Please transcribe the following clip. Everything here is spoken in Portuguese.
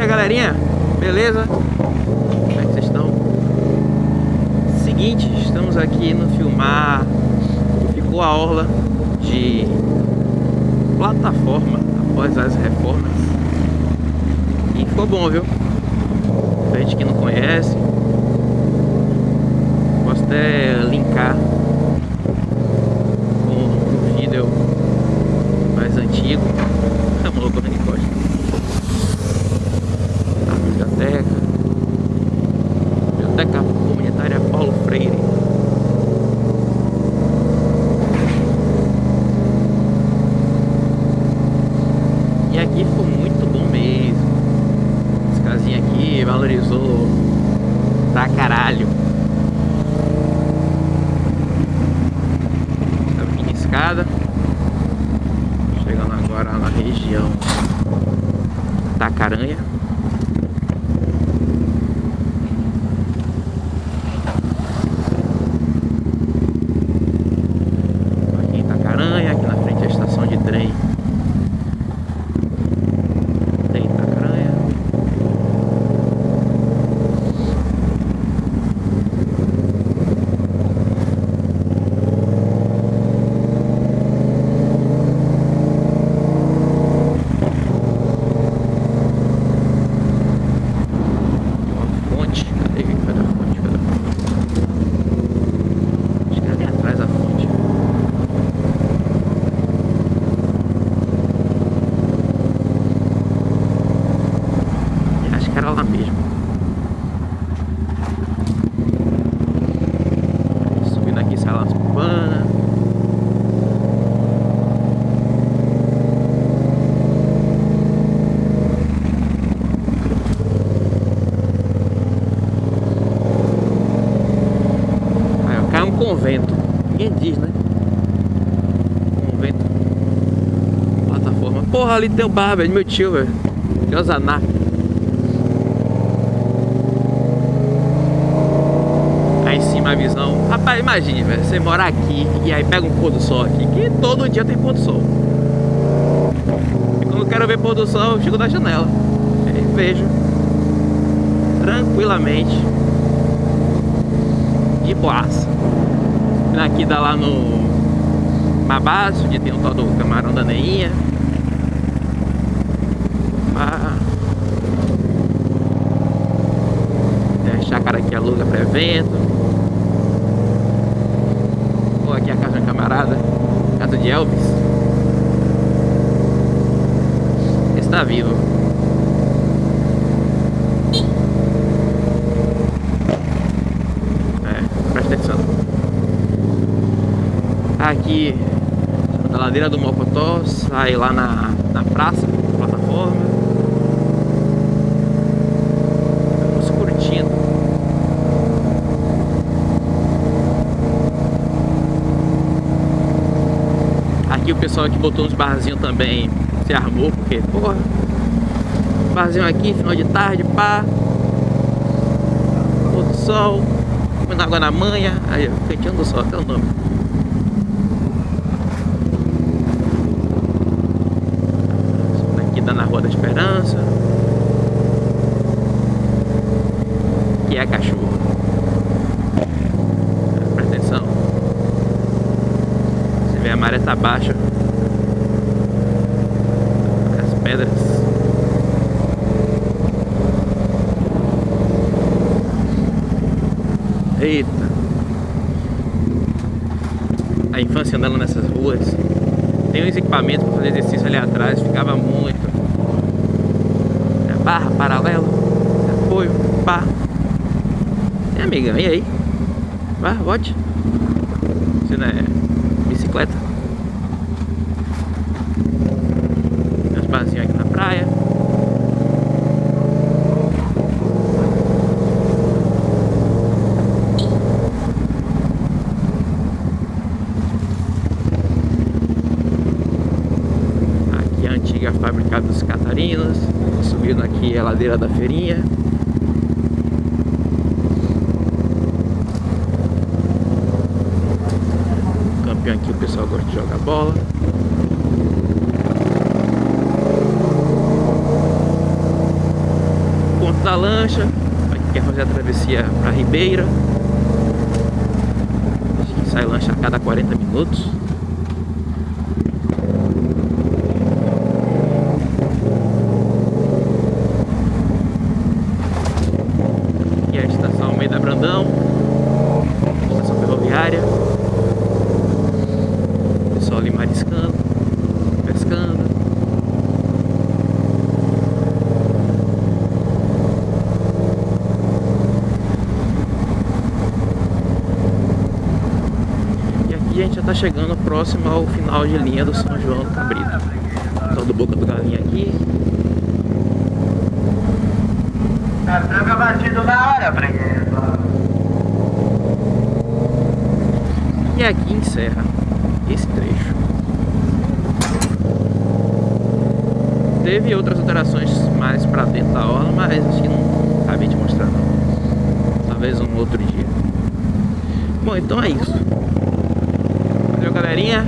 dia, galerinha. Beleza? Como é que vocês estão? Seguinte, estamos aqui no filmar. Ficou a orla de plataforma após as reformas. E ficou bom, viu? Pra gente que não conhece, posso até linkar com um vídeo mais antigo. É uma loucura de costa. A biblioteca. Biblioteca Comunitária Paulo Freire. E aqui ficou muito bom mesmo. Esse casinha aqui valorizou pra caralho. Essa mini escada. Chegando agora na região da Caranha. Aqui em Itacaranha, aqui na frente é a estação de trem tem Itacaranha. Uma fonte. Cadê? Cadê a fonte? Cadê a fonte? Acho que é ali atrás da fonte. Acho que era lá mesmo. Subindo aqui, sai lá nas Cubana. Aí, ó, cai um convento. Ninguém diz, né? Convento. Plataforma. Porra, ali tem o bar, velho. Meu tio, velho. De Osaná. Aí em cima a visão. Rapaz, imagine, velho. Você morar aqui e aí pega um pôr do sol aqui. Que todo dia tem pôr do sol. E quando eu quero ver pôr do sol, eu chego da janela. Aí vejo. Tranquilamente. De boaça. Aqui dá lá no Mabaço, onde tem o tal do camarão da Neinha. A chácara que aluga para evento. Ou aqui a casa de camarada, casa de Elvis. Está vivo. É, presta atenção. Aqui na ladeira do Mocotó, sai lá na, na praça, plataforma. Estamos curtindo. Aqui o pessoal que botou uns barzinhos também se armou, porque, porra, barzinho aqui, final de tarde, pá, pôr sol, comendo água na manha, aí, cantinho do sol, até o nome. Na Rua da Esperança. Que é cachorro. Presta atenção. Você vê a maré tá baixa. As pedras. Eita. A infância andando nessas ruas. Tem uns equipamentos para fazer exercício ali atrás, ficava muito. É barra, paralelo, apoio, pá. E amiga, e aí? Vá, vote. Você não é bicicleta. Tem uns barzinhos aqui na praia. Aqui é antiga fábrica dos Catarinos. Subindo aqui a ladeira da feirinha. Campeão aqui o pessoal gosta de jogar bola. da lancha, quem quer fazer a travessia pra Ribeira. Sai lancha a cada 40 minutos. E a Almeida Brandão, estação ferroviária. Pessoal ali mariscando, pescando. E aqui a gente já tá chegando próximo ao final de linha do São João do Cabrito. Então do Boca do Galinha aqui. Tranca batido na hora, freguês. E aqui encerra esse trecho. Teve outras alterações mais pra dentro da orla, mas acho que não acabei de mostrar não. Talvez um outro dia. Bom, então é isso. Valeu galerinha.